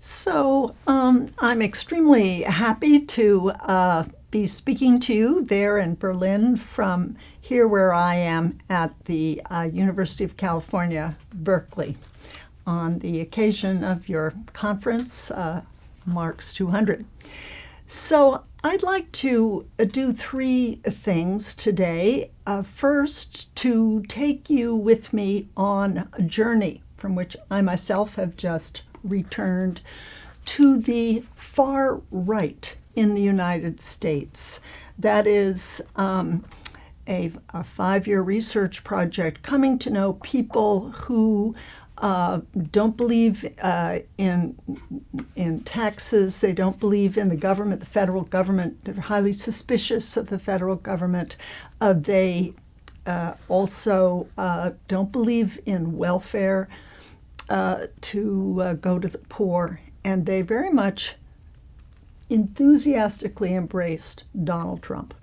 So um, I'm extremely happy to uh, be speaking to you there in Berlin from here where I am at the uh, University of California, Berkeley, on the occasion of your conference, uh, Marx 200. So I'd like to uh, do three things today. Uh, first, to take you with me on a journey from which I myself have just returned to the far right in the United States. That is um, a, a five-year research project coming to know people who uh, don't believe uh, in in taxes. They don't believe in the government, the federal government. They're highly suspicious of the federal government. Uh, they uh, also uh, don't believe in welfare uh, to uh, go to the poor, and they very much enthusiastically embraced Donald Trump.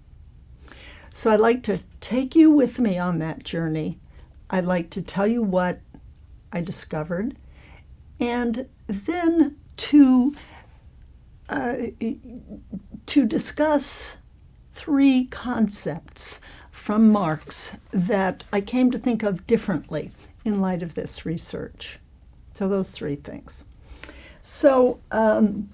So I'd like to take you with me on that journey. I'd like to tell you what I discovered, and then to uh, to discuss three concepts from Marx that I came to think of differently in light of this research. So those three things. So um,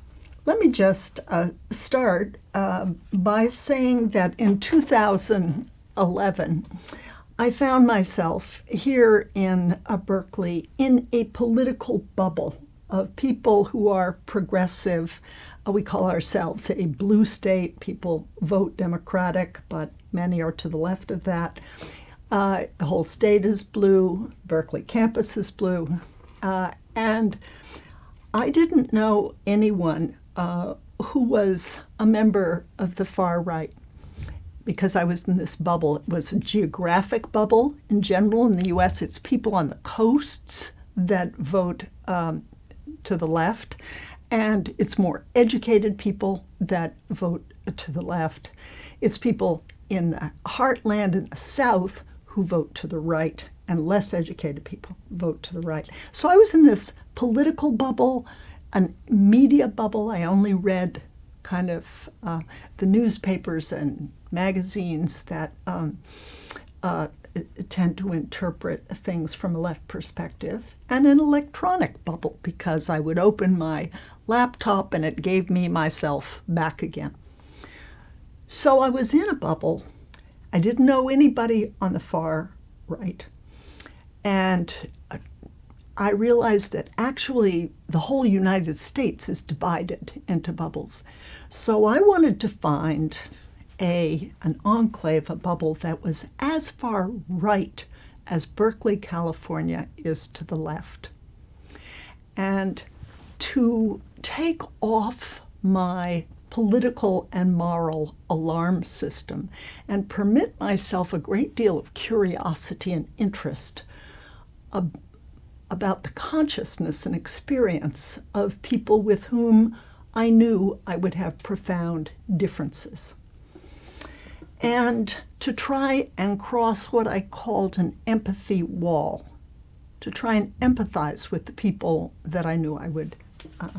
let me just uh, start uh, by saying that in 2011, I found myself here in uh, Berkeley in a political bubble of people who are progressive. Uh, we call ourselves a blue state. People vote Democratic, but many are to the left of that. Uh, the whole state is blue. Berkeley campus is blue. Uh, and I didn't know anyone uh, who was a member of the far right because I was in this bubble. It was a geographic bubble in general. In the US, it's people on the coasts that vote um, to the left, and it's more educated people that vote to the left. It's people in the heartland in the South who vote to the right and less educated people vote to the right. So I was in this political bubble, a media bubble. I only read kind of uh, the newspapers and magazines that um, uh, tend to interpret things from a left perspective, and an electronic bubble because I would open my laptop and it gave me myself back again. So I was in a bubble. I didn't know anybody on the far right. And uh, I realized that actually the whole United States is divided into bubbles. So I wanted to find a, an enclave, a bubble that was as far right as Berkeley, California is to the left. And to take off my political and moral alarm system and permit myself a great deal of curiosity and interest ab about the consciousness and experience of people with whom I knew I would have profound differences. And to try and cross what I called an empathy wall, to try and empathize with the people that I knew I would uh,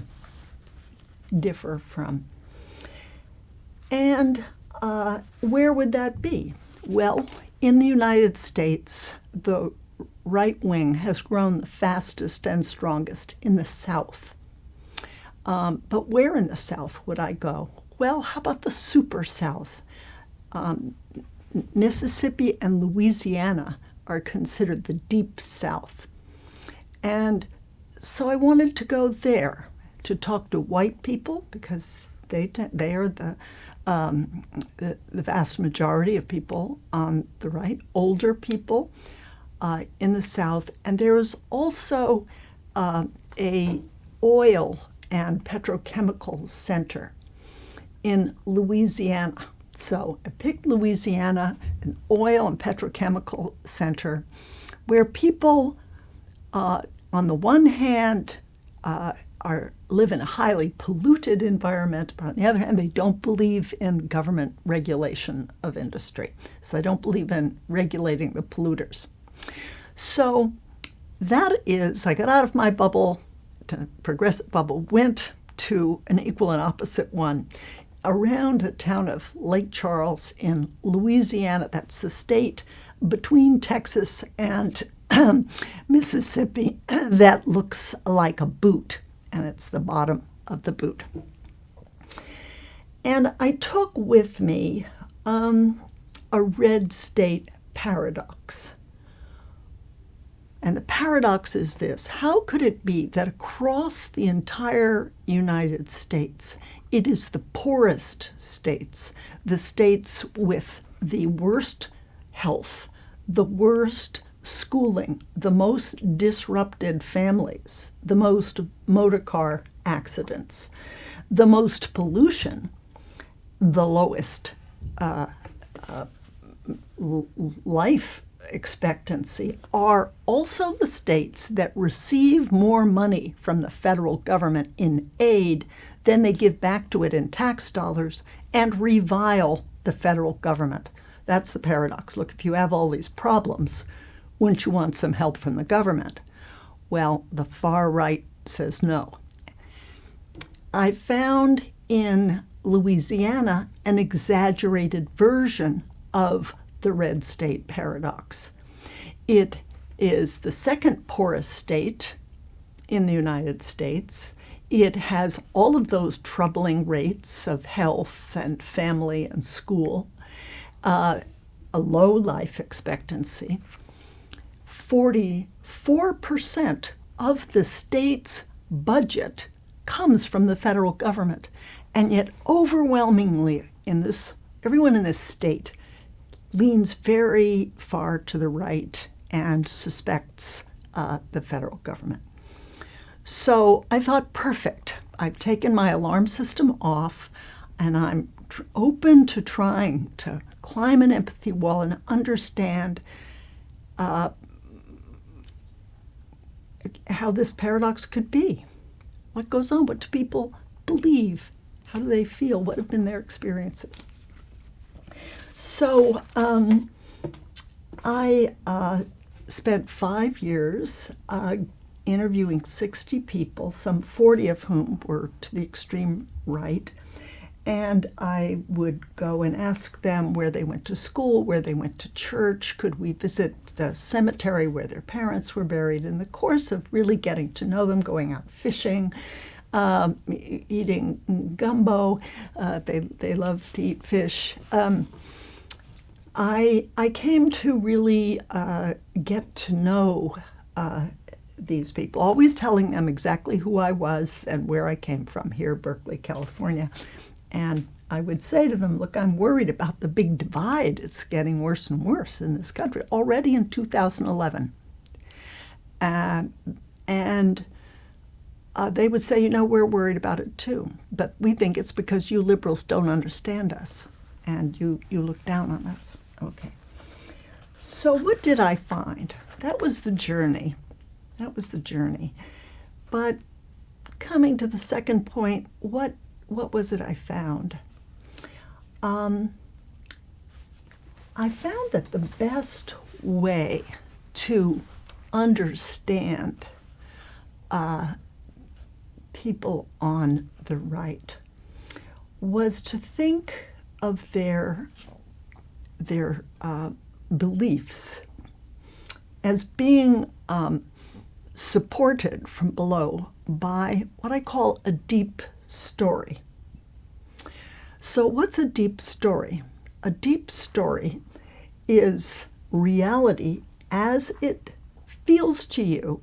differ from. And uh, where would that be? Well, in the United States, the right wing has grown the fastest and strongest in the South. Um, but where in the South would I go? Well, how about the super South? Um, Mississippi and Louisiana are considered the deep South. And so I wanted to go there to talk to white people because they, they are the, um, the, the vast majority of people on the right, older people, uh, in the South. And there is also uh, a oil and petrochemical center in Louisiana. So I picked Louisiana, an oil and petrochemical center, where people, uh, on the one hand, uh, are live in a highly polluted environment, but on the other hand, they don't believe in government regulation of industry. So they don't believe in regulating the polluters. So that is, I got out of my bubble progressive bubble went to an equal and opposite one around the town of Lake Charles in Louisiana. That's the state between Texas and Mississippi that looks like a boot, and it's the bottom of the boot. And I took with me um, a red state paradox. And the paradox is this. How could it be that across the entire United States, it is the poorest states, the states with the worst health, the worst schooling, the most disrupted families, the most motor car accidents, the most pollution, the lowest uh, uh, life expectancy are also the states that receive more money from the federal government in aid than they give back to it in tax dollars and revile the federal government. That's the paradox. Look, if you have all these problems, wouldn't you want some help from the government? Well, the far right says no. I found in Louisiana an exaggerated version of the red state paradox. It is the second poorest state in the United States. It has all of those troubling rates of health and family and school, uh, a low life expectancy. 44% of the state's budget comes from the federal government. And yet, overwhelmingly, in this, everyone in this state leans very far to the right and suspects uh, the federal government. So I thought, perfect. I've taken my alarm system off and I'm open to trying to climb an empathy wall and understand uh, how this paradox could be. What goes on? What do people believe? How do they feel? What have been their experiences? So um, I uh, spent five years uh, interviewing 60 people, some 40 of whom were to the extreme right. And I would go and ask them where they went to school, where they went to church, could we visit the cemetery where their parents were buried in the course of really getting to know them, going out fishing, um, eating gumbo. Uh, they, they love to eat fish. Um, I, I came to really uh, get to know uh, these people, always telling them exactly who I was and where I came from here, Berkeley, California. And I would say to them, look, I'm worried about the big divide. It's getting worse and worse in this country already in 2011. Uh, and uh, they would say, you know, we're worried about it too. But we think it's because you liberals don't understand us and you, you look down on us. Okay. So, what did I find? That was the journey. That was the journey. But coming to the second point, what what was it I found? Um, I found that the best way to understand uh, people on the right was to think of their their uh, beliefs as being um, supported from below by what I call a deep story. So, what's a deep story? A deep story is reality as it feels to you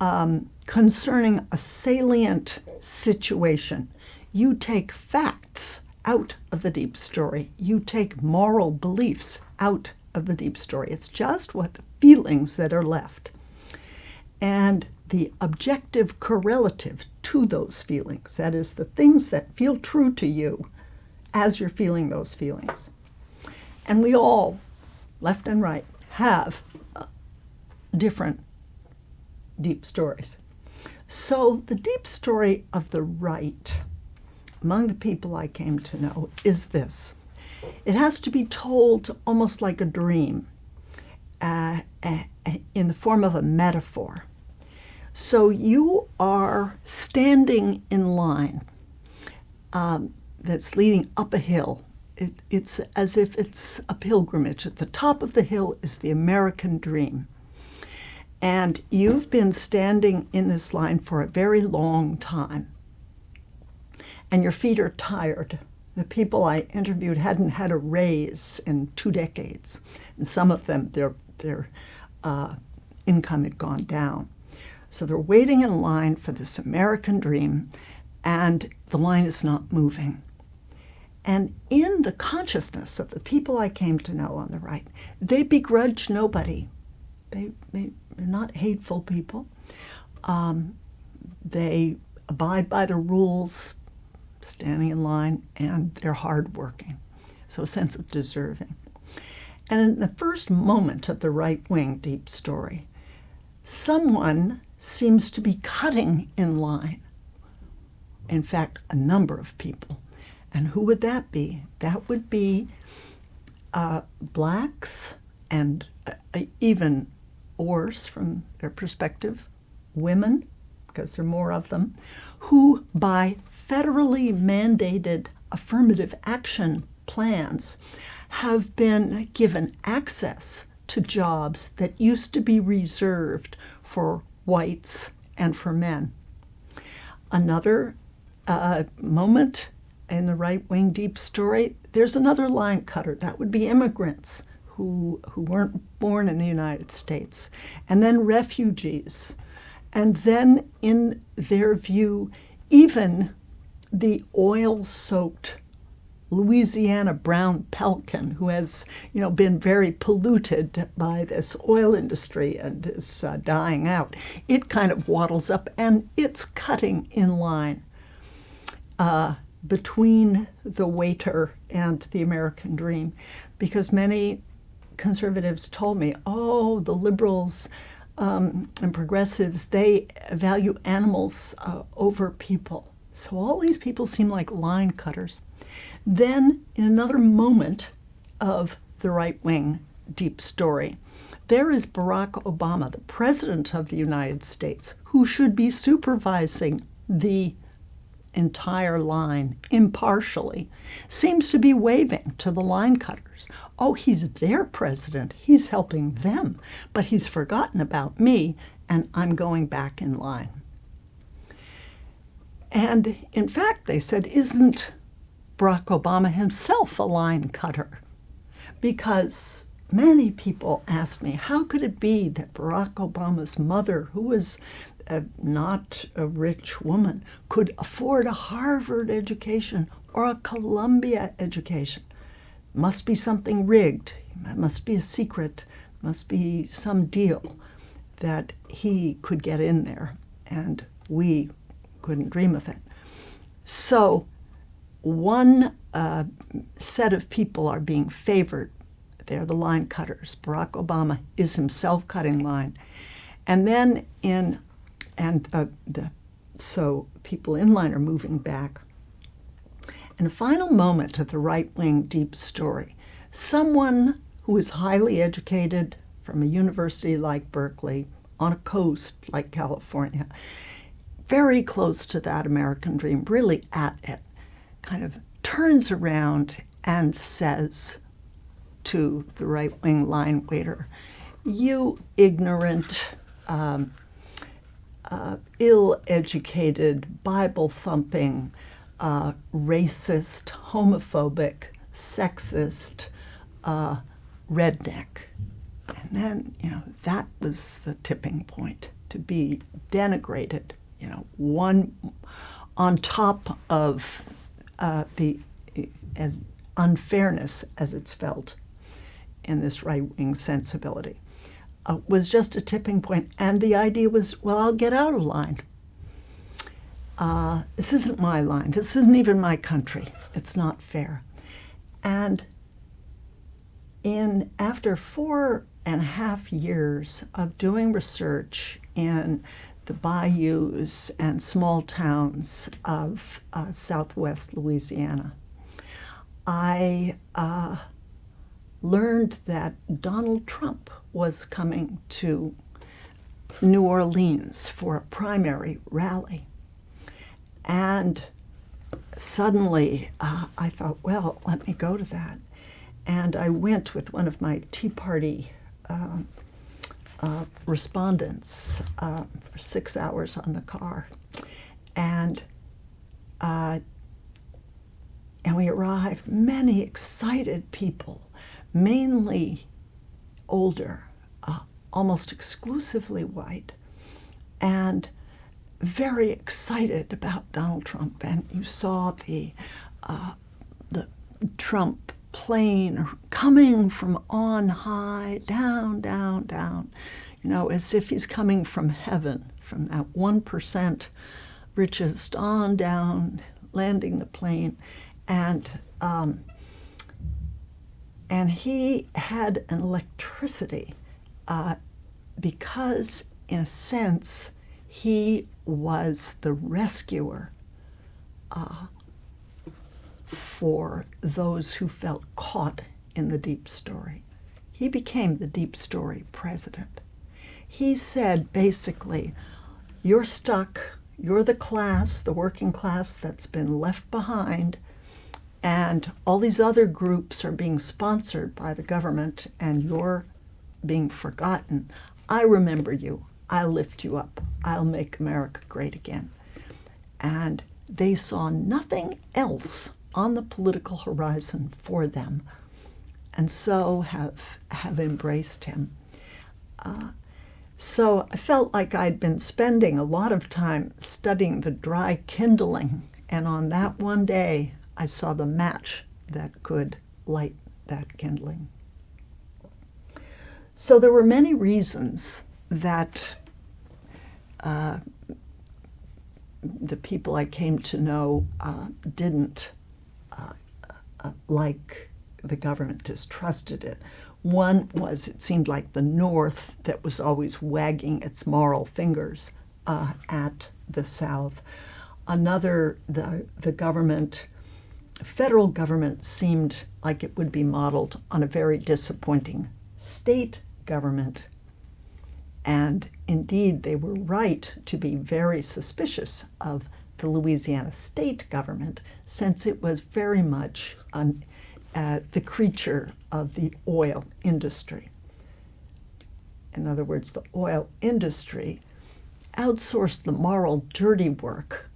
um, concerning a salient situation. You take facts out of the deep story. You take moral beliefs out of the deep story. It's just what the feelings that are left. And the objective correlative to those feelings, that is, the things that feel true to you as you're feeling those feelings. And we all, left and right, have uh, different deep stories. So the deep story of the right among the people I came to know is this it has to be told almost like a dream uh, uh, in the form of a metaphor. So you are standing in line um, that's leading up a hill. It, it's as if it's a pilgrimage. At the top of the hill is the American dream. And you've been standing in this line for a very long time. And your feet are tired. The people I interviewed hadn't had a raise in two decades. And some of them, their, their uh, income had gone down. So they're waiting in line for this American dream, and the line is not moving. And in the consciousness of the people I came to know on the right, they begrudge nobody. They, they, are not hateful people. Um, they abide by the rules, standing in line, and they're hardworking. So a sense of deserving. And in the first moment of the right wing deep story, someone seems to be cutting in line. In fact, a number of people. And who would that be? That would be uh, blacks and uh, even worse from their perspective, women, because there are more of them, who by federally mandated affirmative action plans have been given access to jobs that used to be reserved for whites and for men. Another uh, moment in the right wing deep story, there's another line cutter. That would be immigrants who, who weren't born in the United States, and then refugees. And then, in their view, even the oil soaked Louisiana brown pelican, who has, you know, been very polluted by this oil industry and is uh, dying out, it kind of waddles up and it's cutting in line uh, between the waiter and the American dream, because many conservatives told me, oh, the liberals um, and progressives, they value animals uh, over people. So all these people seem like line cutters. Then, in another moment of the right wing deep story, there is Barack Obama, the President of the United States, who should be supervising the entire line impartially, seems to be waving to the line cutters. Oh, he's their president. He's helping them. But he's forgotten about me, and I'm going back in line. And in fact, they said, isn't Barack Obama himself a line cutter? Because many people asked me, how could it be that Barack Obama's mother, who was a, not a rich woman, could afford a Harvard education or a Columbia education? Must be something rigged. Must be a secret. Must be some deal that he could get in there and we couldn't dream of it. So, one uh, set of people are being favored. They're the line cutters. Barack Obama is himself cutting line. And then in, and uh, the, so people in line are moving back. In a final moment of the right wing deep story, someone who is highly educated from a university like Berkeley, on a coast like California, very close to that American dream, really at it, kind of turns around and says to the right wing line waiter, You ignorant, um, uh, ill educated, Bible thumping, uh, racist, homophobic, sexist uh, redneck. And then, you know, that was the tipping point to be denigrated you know, one on top of uh, the uh, unfairness as it's felt in this right wing sensibility uh, was just a tipping point. And the idea was, well, I'll get out of line. Uh, this isn't my line. This isn't even my country. It's not fair. And in after four and a half years of doing research in the bayous and small towns of uh, southwest Louisiana. I uh, learned that Donald Trump was coming to New Orleans for a primary rally. And suddenly uh, I thought, well, let me go to that. And I went with one of my Tea Party uh, uh, respondents uh, for six hours on the car. And uh, and we arrived, many excited people, mainly older, uh, almost exclusively white, and very excited about Donald Trump. And you saw the, uh, the Trump plane coming from on high, down, down, down, you know, as if he's coming from heaven, from that 1% richest on down, landing the plane. And, um, and he had an electricity uh, because, in a sense, he was the rescuer uh, for those who felt caught in the deep story. He became the deep story president. He said basically, you're stuck, you're the class, the working class that's been left behind, and all these other groups are being sponsored by the government, and you're being forgotten. I remember you. I'll lift you up. I'll make America great again. And they saw nothing else on the political horizon for them, and so have, have embraced him. Uh, so I felt like I'd been spending a lot of time studying the dry kindling, and on that one day, I saw the match that could light that kindling. So there were many reasons that uh, the people I came to know uh, didn't like the government, distrusted it. One was it seemed like the North that was always wagging its moral fingers uh, at the South. Another, the, the government, federal government seemed like it would be modeled on a very disappointing state government. And indeed, they were right to be very suspicious of the Louisiana state government since it was very much an uh, the creature of the oil industry. In other words, the oil industry outsourced the moral dirty work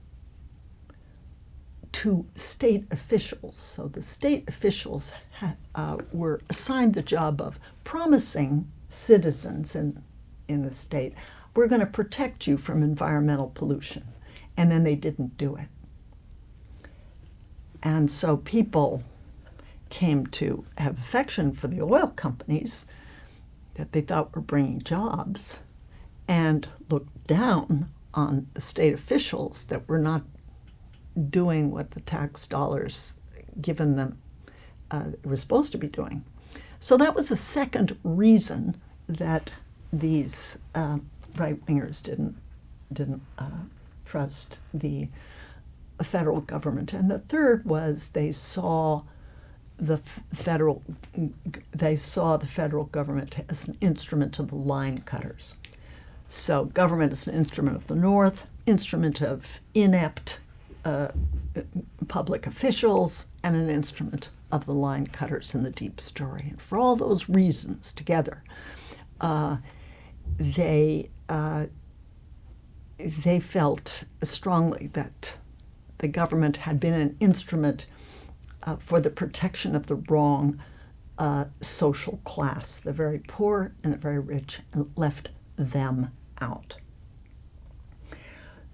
to state officials. So the state officials uh, were assigned the job of promising citizens in, in the state, we're going to protect you from environmental pollution. And then they didn't do it. And so people came to have affection for the oil companies that they thought were bringing jobs and looked down on the state officials that were not doing what the tax dollars given them uh, were supposed to be doing. So that was a second reason that these uh, right wingers didn't didn't uh, trust the federal government, and the third was they saw the federal, they saw the federal government as an instrument of the line cutters. So government is an instrument of the North, instrument of inept uh, public officials, and an instrument of the line cutters in the deep story. And for all those reasons together, uh, they uh, they felt strongly that the government had been an instrument uh, for the protection of the wrong uh, social class, the very poor and the very rich, and left them out.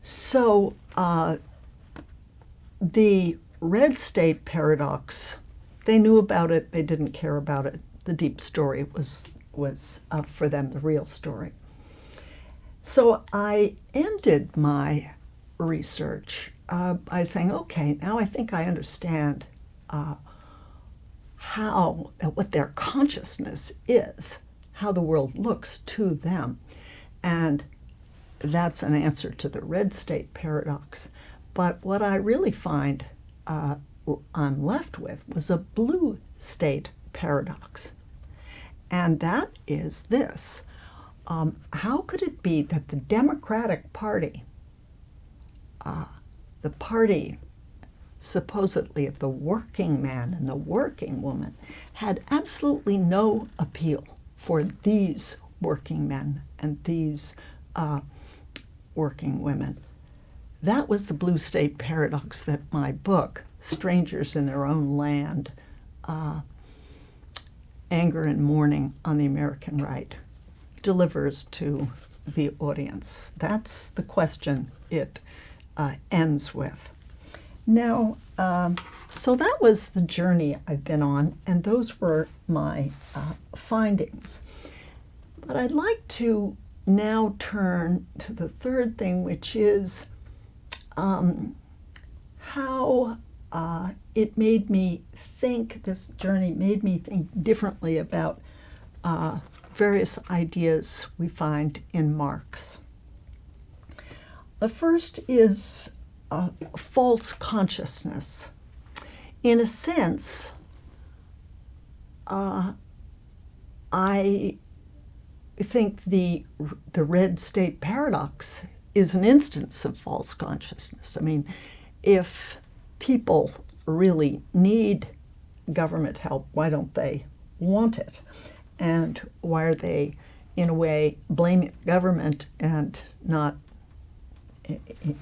So uh, the red state paradox, they knew about it, they didn't care about it. The deep story was, was uh, for them the real story. So I ended my research uh, by saying, okay, now I think I understand uh, how, what their consciousness is, how the world looks to them. And that's an answer to the red state paradox. But what I really find uh, I'm left with was a blue state paradox. And that is this. Um, how could it be that the Democratic Party, uh, the party supposedly of the working man and the working woman, had absolutely no appeal for these working men and these uh, working women? That was the blue state paradox that my book, Strangers in Their Own Land, uh, Anger and Mourning on the American Right, delivers to the audience. That's the question it uh, ends with. Now, um, so that was the journey I've been on, and those were my uh, findings. But I'd like to now turn to the third thing, which is um, how uh, it made me think, this journey made me think differently about uh, various ideas we find in Marx. The first is false consciousness. In a sense, uh, I think the the red state paradox is an instance of false consciousness. I mean, if people really need government help, why don't they want it? And why are they, in a way, blaming government and not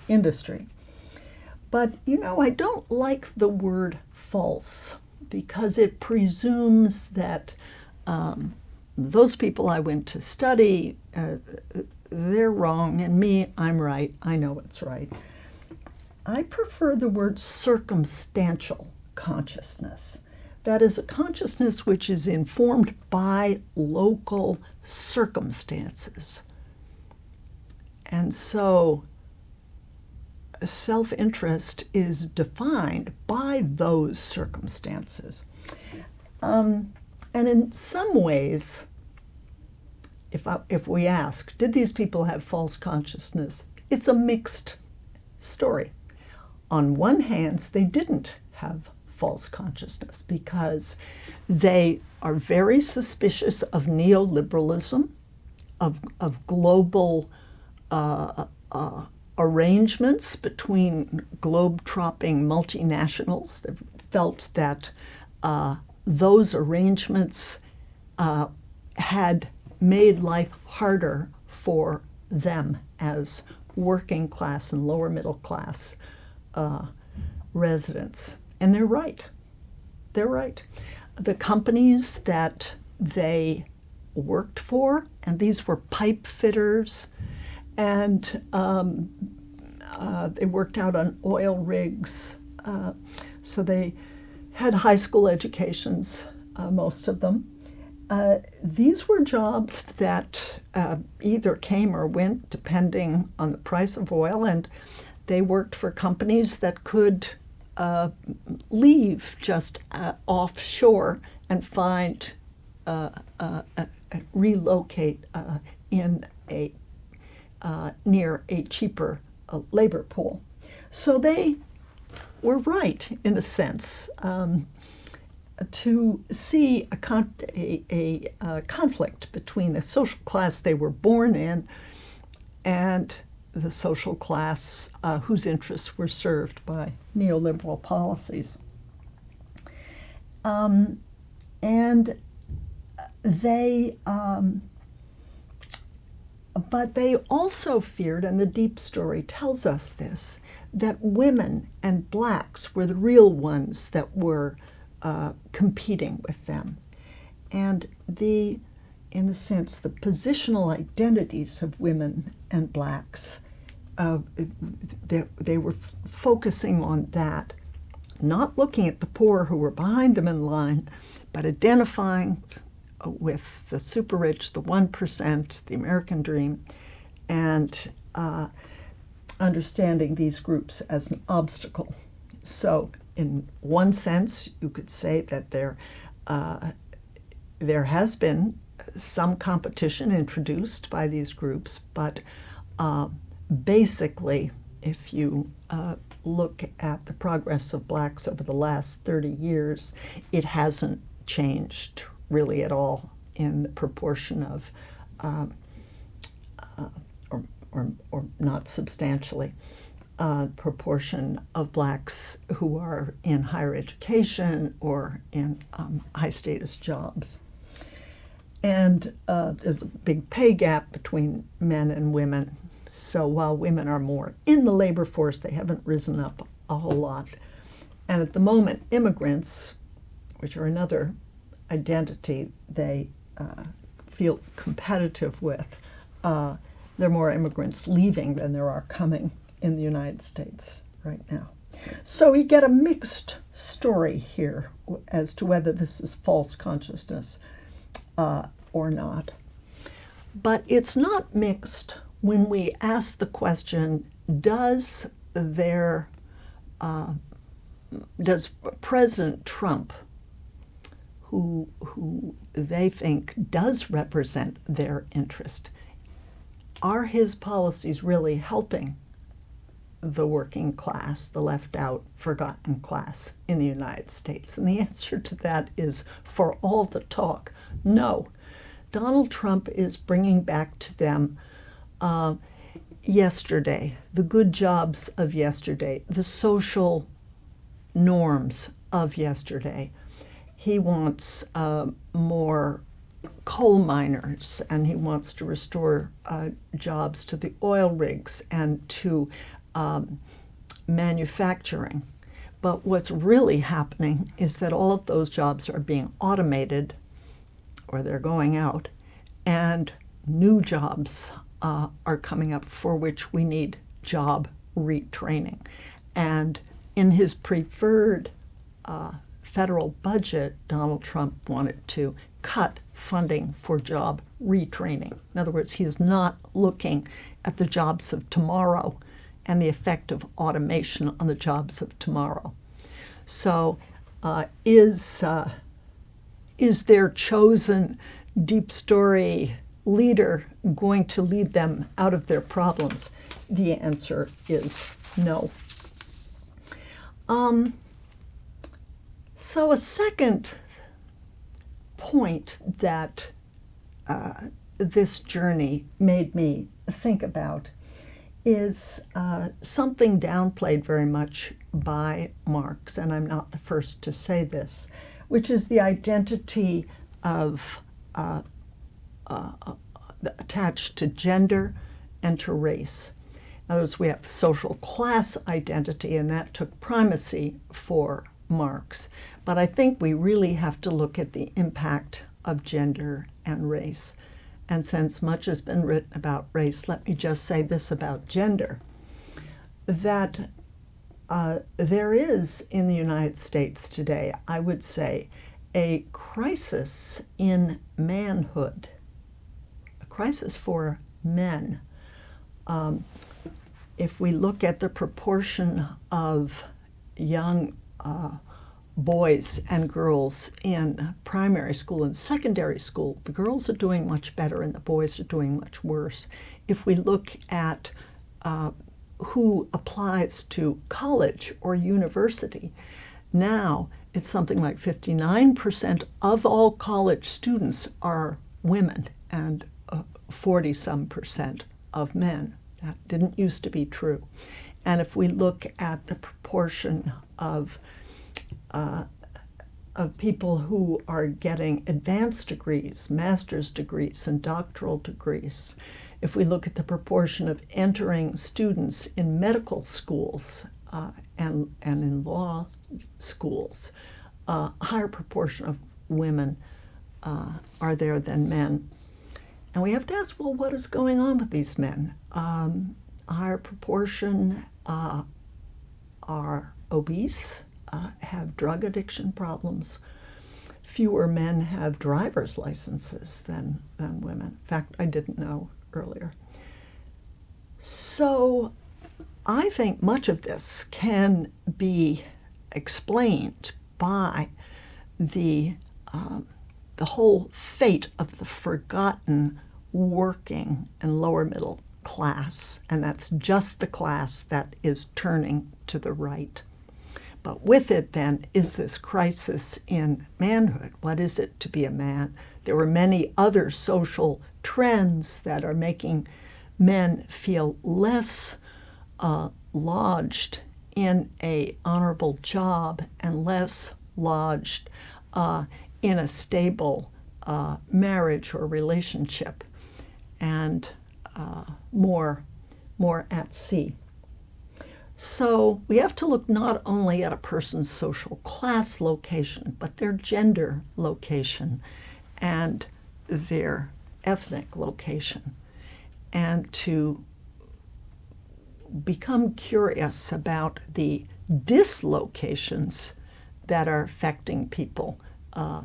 industry? But, you know, I don't like the word false because it presumes that um, those people I went to study, uh, they're wrong, and me, I'm right. I know what's right. I prefer the word circumstantial consciousness. That is a consciousness which is informed by local circumstances. And so self interest is defined by those circumstances. Um, and in some ways, if, I, if we ask, did these people have false consciousness? It's a mixed story. On one hand, they didn't have false consciousness because they are very suspicious of neoliberalism, of, of global uh, uh, arrangements between globe-tropping multinationals. They felt that uh, those arrangements uh, had made life harder for them as working class and lower middle class uh, residents. And they're right. They're right. The companies that they worked for, and these were pipe fitters, and um, uh, they worked out on oil rigs. Uh, so they had high school educations, uh, most of them. Uh, these were jobs that uh, either came or went depending on the price of oil, and they worked for companies that could uh, leave just uh, offshore and find, uh, uh, relocate in a near a cheaper labor pool. So they were right in a sense. Um, to see a, con a, a, a, conflict between the social class they were born in and the social class uh, whose interests were served by neoliberal policies. Um, and they, um, but they also feared, and the deep story tells us this, that women and blacks were the real ones that were uh, competing with them. And the, in a sense, the positional identities of women and blacks, uh, they, they were focusing on that, not looking at the poor who were behind them in line, but identifying with the super rich, the 1%, the American dream, and uh, understanding these groups as an obstacle. So in one sense, you could say that there, uh, there has been some competition introduced by these groups, but uh, basically, if you uh, look at the progress of blacks over the last 30 years, it hasn't changed really at all in the proportion of um, or, or not substantially, uh, proportion of blacks who are in higher education or in um, high status jobs. And uh, there's a big pay gap between men and women. So while women are more in the labor force, they haven't risen up a whole lot. And at the moment, immigrants, which are another identity they uh, feel competitive with, uh, there are more immigrants leaving than there are coming in the United States right now. So we get a mixed story here as to whether this is false consciousness uh, or not. But it's not mixed when we ask the question does their uh, does President Trump, who who they think does represent their interest, are his policies really helping the working class, the left out, forgotten class in the United States? And the answer to that is for all the talk, no. Donald Trump is bringing back to them uh, yesterday, the good jobs of yesterday, the social norms of yesterday. He wants uh, more coal miners and he wants to restore uh, jobs to the oil rigs and to um, manufacturing. But what's really happening is that all of those jobs are being automated or they're going out, and new jobs uh, are coming up for which we need job retraining. And in his preferred uh, federal budget, Donald Trump wanted to cut funding for job retraining. In other words, he's not looking at the jobs of tomorrow and the effect of automation on the jobs of tomorrow. So, uh, is uh, is their chosen deep story leader going to lead them out of their problems? The answer is no. Um, so, a second point that uh, this journey made me think about is uh, something downplayed very much by Marx, and I'm not the first to say this, which is the identity of uh, uh, uh attached to gender and to race. In other words, we have social class identity, and that took primacy for Marx. But I think we really have to look at the impact of gender and race. And since much has been written about race, let me just say this about gender that uh, there is in the United States today, I would say, a crisis in manhood, crisis for men. Um, if we look at the proportion of young uh, boys and girls in primary school and secondary school, the girls are doing much better and the boys are doing much worse. If we look at uh, who applies to college or university, now it's something like 59% of all college students are women and 40 uh, some percent of men. That didn't used to be true. And if we look at the proportion of uh, of people who are getting advanced degrees, master's degrees, and doctoral degrees. If we look at the proportion of entering students in medical schools uh, and, and in law schools, uh, a higher proportion of women uh, are there than men. And we have to ask, well, what is going on with these men? Um, higher proportion uh, are obese, uh, have drug addiction problems. Fewer men have driver's licenses than, than women. In fact, I didn't know earlier. So I think much of this can be explained by the, um, the whole fate of the forgotten working and lower middle class, and that's just the class that is turning to the right. But with it, then, is this crisis in manhood. What is it to be a man? There were many other social trends that are making men feel less uh, lodged in a honorable job and less lodged uh, in a stable uh, marriage or relationship and uh, more, more at sea. So we have to look not only at a person's social class location, but their gender location and their ethnic location, and to become curious about the dislocations that are affecting people, uh,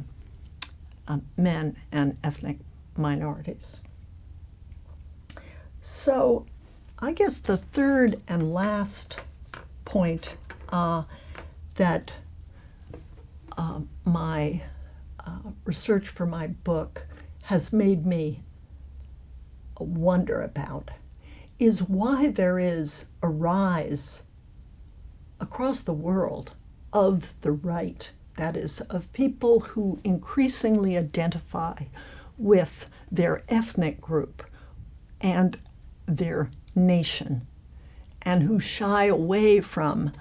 uh, men and ethnic minorities. So, I guess the third and last point uh, that uh, my uh, research for my book has made me wonder about is why there is a rise across the world of the right, that is, of people who increasingly identify with their ethnic group and their nation, and who shy away from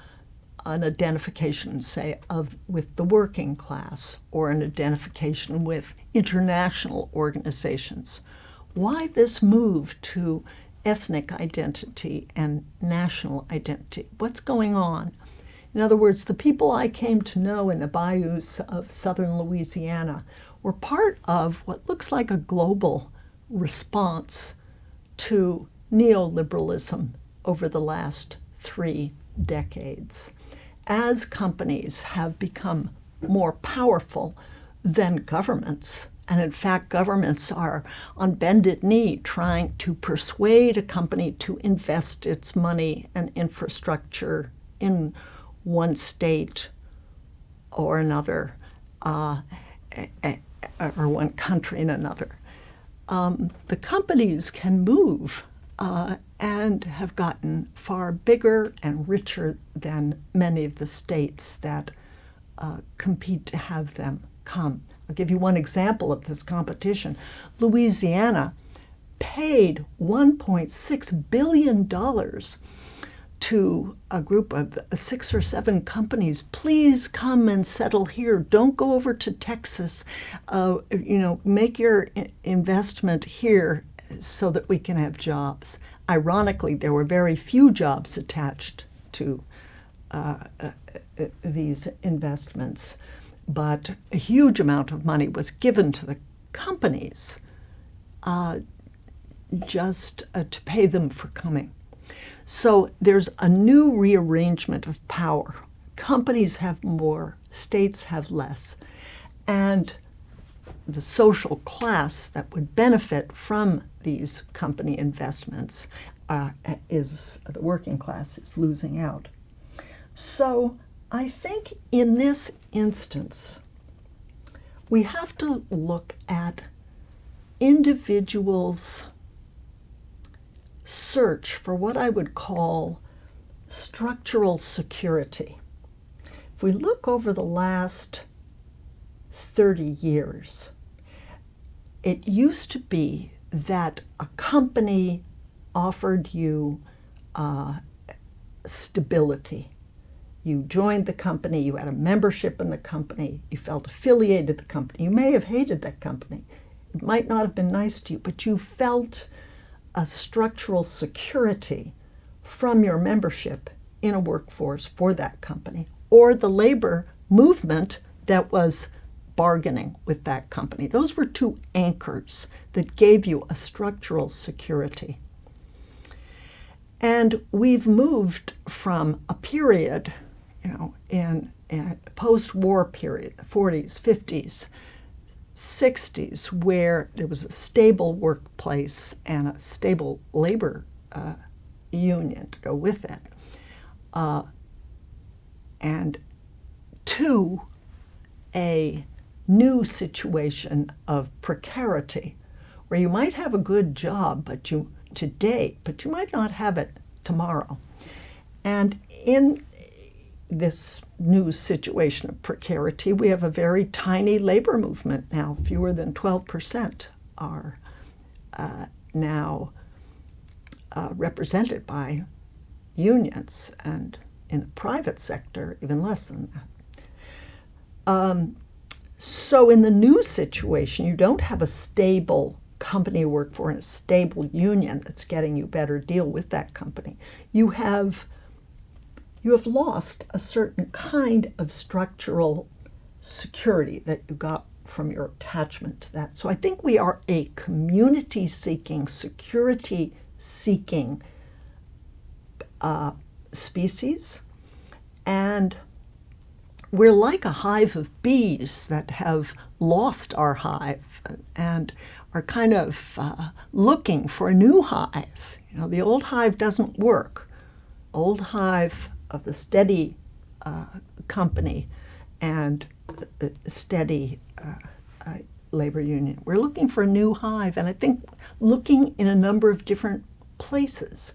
an identification, say, of with the working class or an identification with international organizations. Why this move to ethnic identity and national identity? What's going on? In other words, the people I came to know in the bayous of southern Louisiana were part of what looks like a global response to neoliberalism over the last three decades. As companies have become more powerful than governments, and in fact, governments are on bended knee trying to persuade a company to invest its money and infrastructure in one state or another, uh, or one country in another. Um, the companies can move uh, and have gotten far bigger and richer than many of the states that uh, compete to have them come. I'll give you one example of this competition. Louisiana paid $1.6 billion to a group of six or seven companies, please come and settle here. Don't go over to Texas. Uh, you know, make your investment here so that we can have jobs. Ironically, there were very few jobs attached to uh, uh, uh, these investments, but a huge amount of money was given to the companies uh, just uh, to pay them for coming. So there's a new rearrangement of power. Companies have more, states have less. And the social class that would benefit from these company investments uh, is the working class is losing out. So I think in this instance, we have to look at individuals' search for what I would call structural security. If we look over the last 30 years, it used to be that a company offered you uh, stability. You joined the company, you had a membership in the company, you felt affiliated with the company. You may have hated that company. It might not have been nice to you, but you felt a structural security from your membership in a workforce for that company or the labor movement that was bargaining with that company. Those were two anchors that gave you a structural security. And we've moved from a period, you know, in, in post-war period, the 40s, 50s, 60s, where there was a stable workplace and a stable labor uh, union to go with it. Uh, and to a new situation of precarity where you might have a good job but you today but you might not have it tomorrow and in this new situation of precarity we have a very tiny labor movement now fewer than 12% are uh, now uh, represented by unions, and in the private sector, even less than that. Um, so, in the new situation, you don't have a stable company work for and a stable union that's getting you better deal with that company. You have you have lost a certain kind of structural security that you got from your attachment to that. So I think we are a community seeking, security seeking uh, species. And we're like a hive of bees that have lost our hive and are kind of uh, looking for a new hive. You know, the old hive doesn't work. Old hive of the steady uh, company and steady uh, uh, labor union. We're looking for a new hive, and I think looking in a number of different places.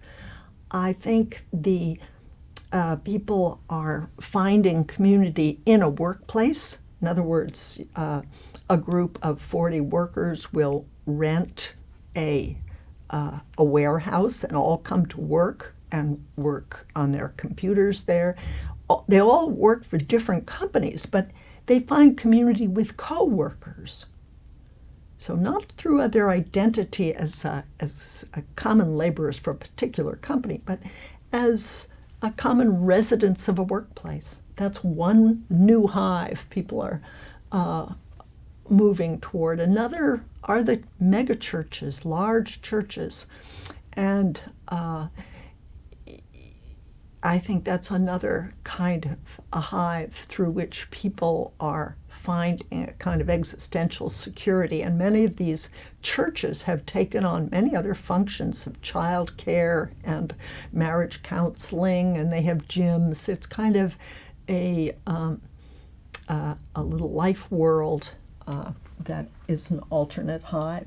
I think the uh, people are finding community in a workplace. In other words, uh, a group of 40 workers will rent a, uh, a warehouse and all come to work and work on their computers there. They all work for different companies, but they find community with co-workers. So not through their identity as a, as a common laborers for a particular company, but as a common residents of a workplace. That's one new hive people are uh, moving toward. Another are the mega churches, large churches. And uh, I think that's another kind of a hive through which people are finding a kind of existential security. And many of these churches have taken on many other functions of child care and marriage counseling, and they have gyms. It's kind of a, um, uh, a little life world uh, that is an alternate hive.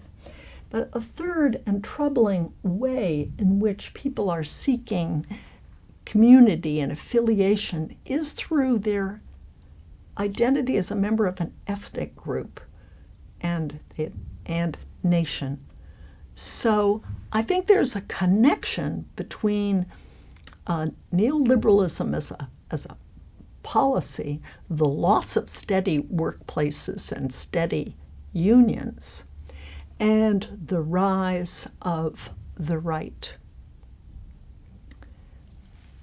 But a third and troubling way in which people are seeking community and affiliation is through their identity as a member of an ethnic group and, and nation. So I think there's a connection between uh, neoliberalism as a, as a policy, the loss of steady workplaces and steady unions, and the rise of the right.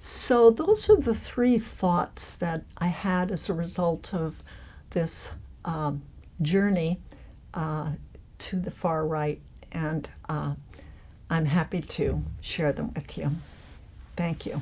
So those are the three thoughts that I had as a result of this um, journey uh, to the far right, and uh, I'm happy to share them with you. Thank you.